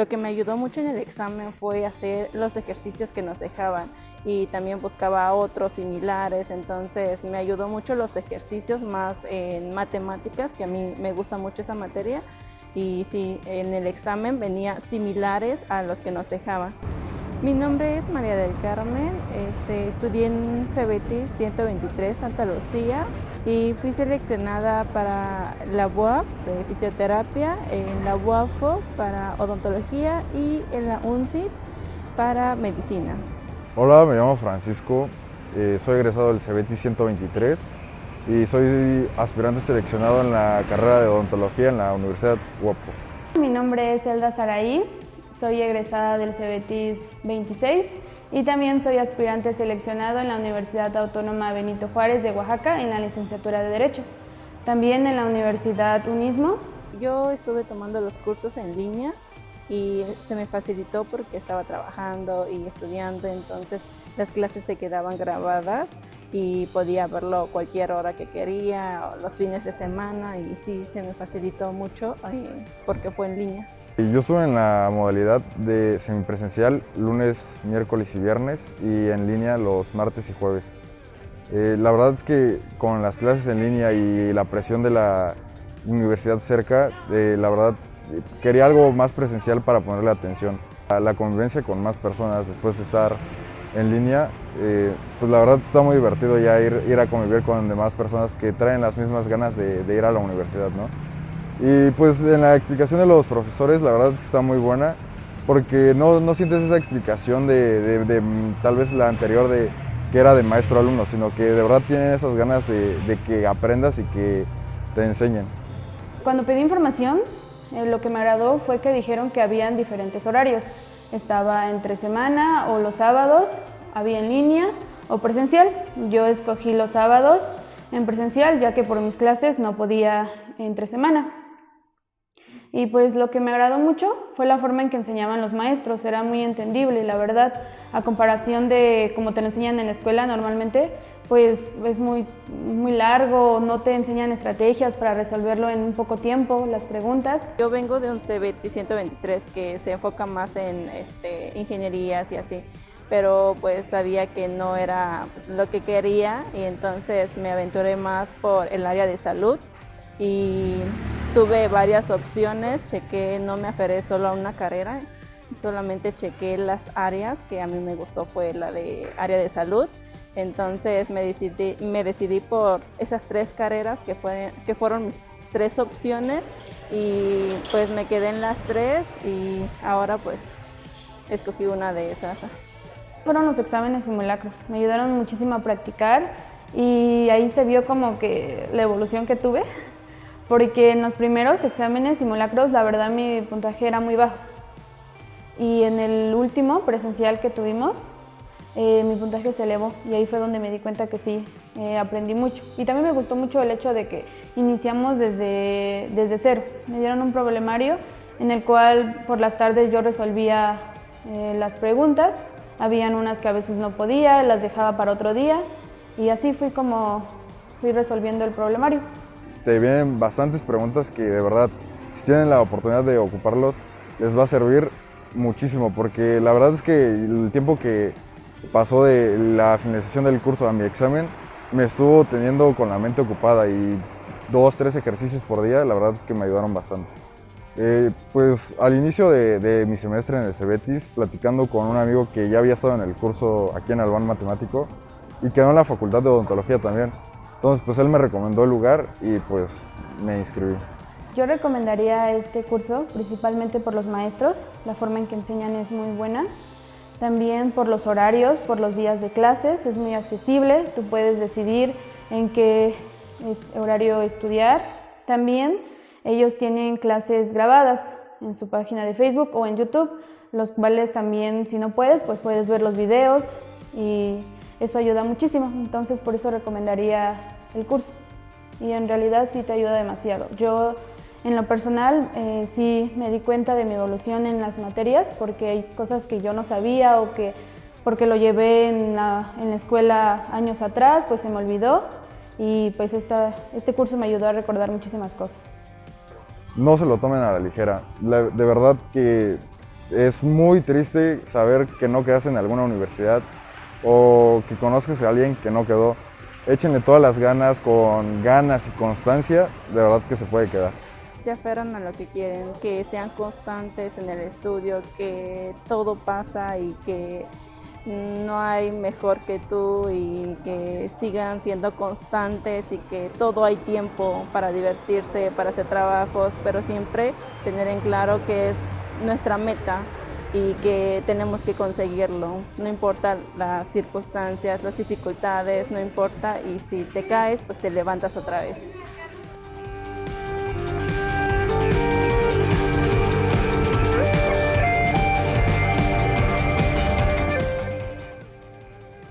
Lo que me ayudó mucho en el examen fue hacer los ejercicios que nos dejaban y también buscaba otros similares, entonces me ayudó mucho los ejercicios más en matemáticas, que a mí me gusta mucho esa materia, y sí, en el examen venía similares a los que nos dejaban. Mi nombre es María del Carmen, este, estudié en CBT 123 Santa Lucía y fui seleccionada para la UAP de fisioterapia, en la UAFO para odontología y en la UNCIS para medicina. Hola, me llamo Francisco, eh, soy egresado del CBT 123 y soy aspirante seleccionado en la carrera de odontología en la Universidad UAPO. Mi nombre es Elda Saraí, soy egresada del CBT 26 y también soy aspirante seleccionado en la Universidad Autónoma Benito Juárez de Oaxaca en la licenciatura de Derecho. También en la Universidad Unismo. Yo estuve tomando los cursos en línea y se me facilitó porque estaba trabajando y estudiando, entonces las clases se quedaban grabadas y podía verlo cualquier hora que quería, los fines de semana y sí, se me facilitó mucho eh, porque fue en línea. Yo estuve en la modalidad de semipresencial lunes, miércoles y viernes y en línea los martes y jueves. Eh, la verdad es que con las clases en línea y la presión de la universidad cerca, eh, la verdad quería algo más presencial para ponerle atención. La convivencia con más personas después de estar en línea, eh, pues la verdad está muy divertido ya ir, ir, a convivir con demás personas que traen las mismas ganas de, ir a la universidad, ¿no? Y pues en la explicación de los profesores la verdad que está muy buena porque no, no sientes esa explicación de, de, tal vez la anterior de que era de maestro-alumno, sino que de verdad tienen esas ganas de, de que aprendas y que te enseñen. Cuando pedí información, eh, lo que me agradó fue que dijeron que habían diferentes horarios. Estaba entre semana o los sábados, había en línea o presencial. Yo escogí los sábados en presencial ya que por mis clases no podía entre semana. Y pues lo que me agradó mucho fue la forma en que enseñaban los maestros, era muy entendible, la verdad, a comparación de como te lo enseñan en la escuela normalmente, pues es muy, muy largo, no te enseñan estrategias para resolverlo en un poco tiempo, las preguntas. Yo vengo de un CBT 123 que se enfoca más en este, ingenierías y así, pero pues sabía que no era lo que quería y entonces me aventuré más por el área de salud y tuve varias opciones, chequé, no me aferré solo a una carrera, solamente chequé las áreas que a mí me gustó fue la de área de salud. Entonces me decidí, me decidí por esas tres carreras que, fue, que fueron mis tres opciones y pues me quedé en las tres y ahora pues escogí una de esas. Fueron los exámenes simulacros, me ayudaron muchísimo a practicar y ahí se vio como que la evolución que tuve porque en los primeros exámenes simulacros la verdad mi puntaje era muy bajo y en el último presencial que tuvimos eh, mi puntaje se elevó y ahí fue donde me di cuenta que sí, eh, aprendí mucho. Y también me gustó mucho el hecho de que iniciamos desde, desde cero. Me dieron un problemario en el cual por las tardes yo resolvía eh, las preguntas, habían unas que a veces no podía, las dejaba para otro día y así fui como fui resolviendo el problemario te vienen bastantes preguntas que de verdad, si tienen la oportunidad de ocuparlos, les va a servir muchísimo, porque la verdad es que el tiempo que pasó de la finalización del curso a mi examen, me estuvo teniendo con la mente ocupada y dos, tres ejercicios por día, la verdad es que me ayudaron bastante. Eh, pues al inicio de, de, mi semestre en el Cebetis, platicando con un amigo que ya había estado en el curso aquí en Albán Matemático y quedó en la facultad de odontología también. Entonces, pues él me recomendó el lugar y pues me inscribí. Yo recomendaría este curso principalmente por los maestros, la forma en que enseñan es muy buena. También por los horarios, por los días de clases, es muy accesible, tú puedes decidir en qué horario estudiar. También ellos tienen clases grabadas en su página de Facebook o en YouTube, los cuales también si no puedes, pues puedes ver los videos y eso ayuda muchísimo, entonces por eso recomendaría el curso. Y en realidad sí te ayuda demasiado. Yo en lo personal eh, sí me di cuenta de mi evolución en las materias porque hay cosas que yo no sabía o que porque lo llevé en la, en la escuela años atrás, pues se me olvidó y pues esta, este curso me ayudó a recordar muchísimas cosas. No se lo tomen a la ligera. de verdad que es muy triste saber que no quedas en alguna universidad o que conozcas a alguien que no quedó. Échenle todas las ganas, con ganas y constancia, de verdad que se puede quedar. Se aferran a lo que quieren, que sean constantes en el estudio, que todo pasa y que no hay mejor que tú y que sigan siendo constantes y que todo hay tiempo para divertirse, para hacer trabajos, pero siempre tener en claro que es nuestra meta y que tenemos que conseguirlo. No importa las circunstancias, las dificultades, no importa y si te caes, pues te levantas otra vez.